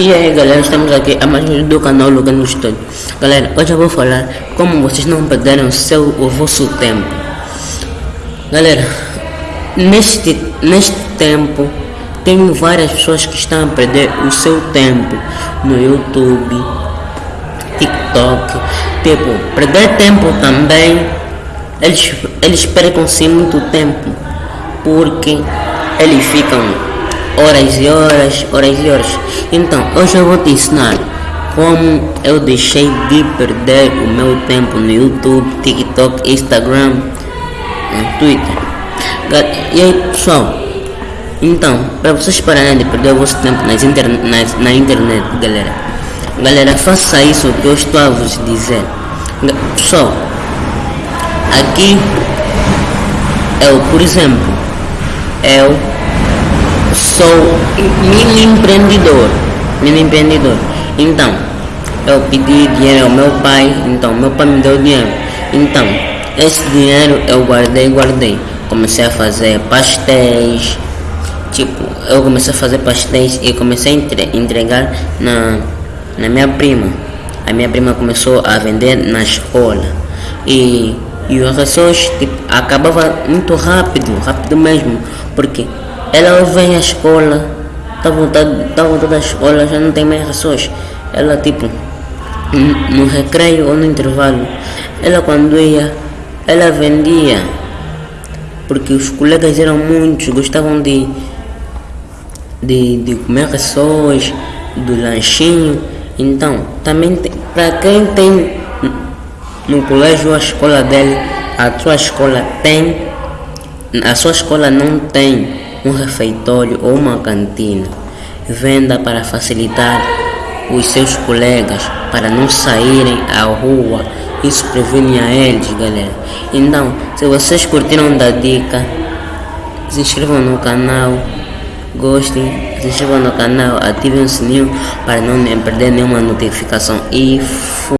E aí galera, estamos aqui a mais um do canal Lugar no Estúdio. Galera, hoje eu vou falar como vocês não perderam seu o vosso tempo. Galera, neste, neste tempo tem várias pessoas que estão a perder o seu tempo no YouTube, TikTok. Tipo, perder tempo também, eles, eles percam sim muito tempo porque eles ficam horas e horas, horas e horas. Então, hoje eu vou te ensinar como eu deixei de perder o meu tempo no YouTube, TikTok, Instagram, Twitter. E aí, pessoal, então, para vocês pararem de perder o vosso tempo nas interne nas, na internet, galera, galera, faça isso que eu estou a vos dizer. Pessoal, aqui eu, por exemplo, eu sou mini empreendedor, mini empreendedor. Então, eu pedi dinheiro ao meu pai, então meu pai me deu dinheiro. Então, esse dinheiro eu guardei, guardei. Comecei a fazer pastéis, tipo, eu comecei a fazer pastéis e comecei a entre, entregar na, na minha prima. A minha prima começou a vender na escola. E, e as pessoas tipo, muito rápido, rápido mesmo, porque ela vem à escola, tá voltando, tá voltando à escola, já não tem mais pessoas. Ela tipo no recreio ou no intervalo, ela quando ia, ela vendia, porque os colegas eram muitos, gostavam de, de, de comer pessoas, do lanchinho. Então, também para quem tem no colégio a escola dele, a sua escola tem, a sua escola não tem um refeitório ou uma cantina. Venda para facilitar os seus colegas para não saírem à rua. Isso previne a eles, galera. Então, se vocês curtiram da dica, se inscrevam no canal, gostem, se inscrevam no canal, ativem o sininho para não perder nenhuma notificação e